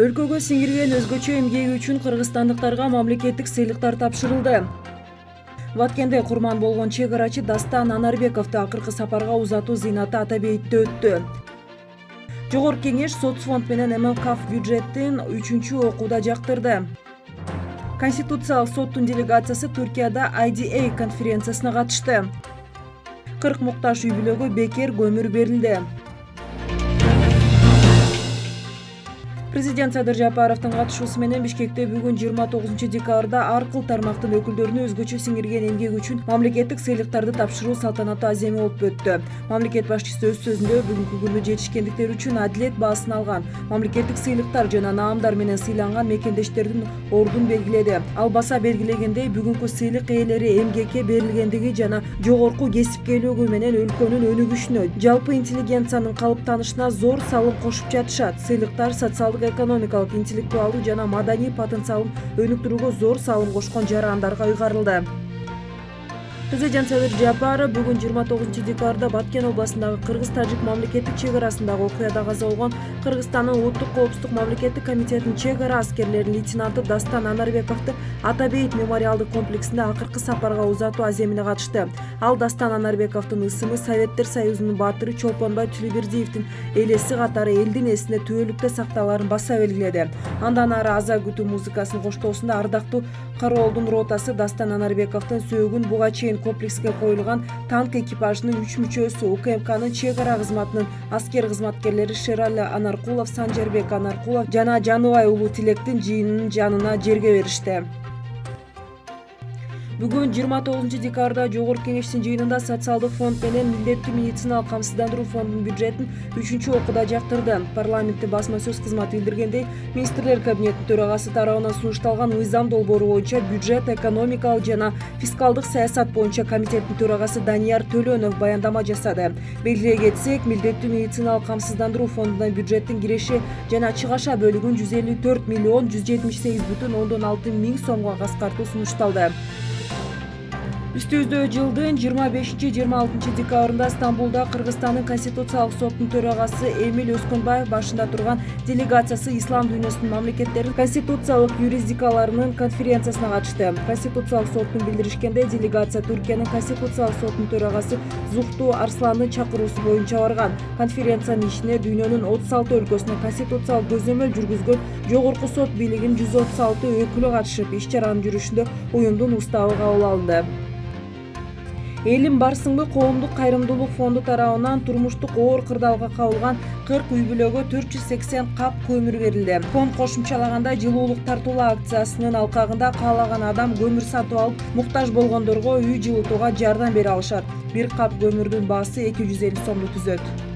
өлкөгө сиңирген өзгөчө эмгеги үчүн кыргызстандыктарга мамлекеттик сыйлыктар тапшырылды. Баткенде курман болгон чек арачы дастан анарбековду акыркы сапарга узатуу зыйнаты ата бейитте өттү. Жогорку кеңеш соц фонд менен млкф бюджетин үчүнчү окууда жактырды. Конституциялык соттун делегациясы туркияда iда конференциясына катышты. Кырк муктаж үй бүлөгө бекер көмүр берилди президент садыр жапаровдун катышуусу менен бишкекте бүгүн жыйырма тогузунчу декабрда ар кыл тармактын өкүлдөрүнө өзгөчө сиңирген эмгеги үчүн мамлекеттик сыйлыктарды тапшыруу салтанаттуу аземи болуп өттү. Мамлекет башчысы өз сөзүндө бүгүнкү күнү жетишкендиктери үчүн адилет баасын алган мамлекеттик сыйлыктар жана наамдар менен сыйланган мекендештердин ордун белгиледи. Ал баса белгилегендей бүгүнкү сыйлык ээлери эмгекке берилгендиги жана жогорку кесипкейлиги менен өлкөнүн өнүгүшүнө жалпы интеллигенциянын калыптанышына зор салым кошуп жатышат. Сыйлыктар социалдык экономикалык интеллектуалдуу жана маданий потенциалын өнүктүрүүгө зор салым кошкон жарандарга ыйгарылды президент садыр жапаров бүгүн жыйырма тогузунчу декабрда баткен областындагы кыргыз тажик мамлекеттик чек арасындагы окуяда каза болгон кыргызстандын улуттук коопсуздук мамлекеттик комитетинин чек ара аскерлеринин лейтенанты дастан анарбековду ата бейит мемориалдык комплексине акыркы сапарга узатуу аземине катышты. Ал дастан анарбековдун ысымы советтер союзунун баатыры чолпонбай тилибердиевдин элеси катары элдин эсинде түбөлүктө сакталаарын баса белгиледи. Андан ары аза күтүү музыкасынын коштоосунда ардактуу кароолдун ротасы дастан анарбековдун сөөгүн буга чейин комплекске коюлган танк экипажынын үч мүчөсү укмкнын чек ара кызматынын аскер кызматкерлери шерали анаркулов санжарбек анаркулов жана жаныбай уулу тилектин жыйынынын жанына жерге беришти бүгүн жыйырма тогузунчу декабрда жогорку кеңештин жыйынында социалдык фонд менен милдеттүү медициналык камсыздандыруу фондунун бюджетин үчүнчү окууда жактырды парламенттин басма сөз кызматы билдиргендей министрлер кабинетинин төрагасы тарабынан сунушталган мыйзам долбоору боюнча бюджет экономикалык жана фискалдык саясат боюнча комитеттин төрагасы данияр төлөнов баяндама жасады. Белгилей кетсек милдеттүү медициналык камсыздандыруу фондуна бюджеттин киреше жана чыгаша бөлүгүн жүз элүү төрт миллион жүз жетимиш сегиз бүтүн ондон алты миң сомго кыскартуу сунушталды. Үстүбүздө жылдын жыйырма бешинчи жыйырма алтынчы декабрында стамбулда кыргызстандын конституциялык соттунун төрагасы эмиль өскөнбаев башында турган делегациясы ислам дүйнөсүнүн мамлекеттеринин конституциялык юрисдикцияларынын конференциясына катышты. Конституциялык соттун билдиришкендей делегация түркиянын конституциялык сотунун төрагасы зухту арсландын чакыруусу боюнча барган. Конференциянын ишине дүйнөнүн отуз алты өлкөсүнөн конституциялык көзөмөл жүргүзгөн жогорку сот бийлигинин жүз отуз алты өкүлү катышып иш чаранын жүрүшүндө уюмдун уставы кабыл алынды элим барсыңбы коомдук кайрымдуулук фонду тарабынан турмуштук оор кырдаалга кабылган кырк үй бүлөгө төрт жүз сексен кап көмүр берилди. Фонд кошумчалагандай жылуулук тартуулоо акциясынын алкагында каалаган адам көмүр сатып алып муктаж болгондорго үй жылытууга жардам бере алышат. Бир кап көмүрдүн баасы эки жүз элүү сомду түзөт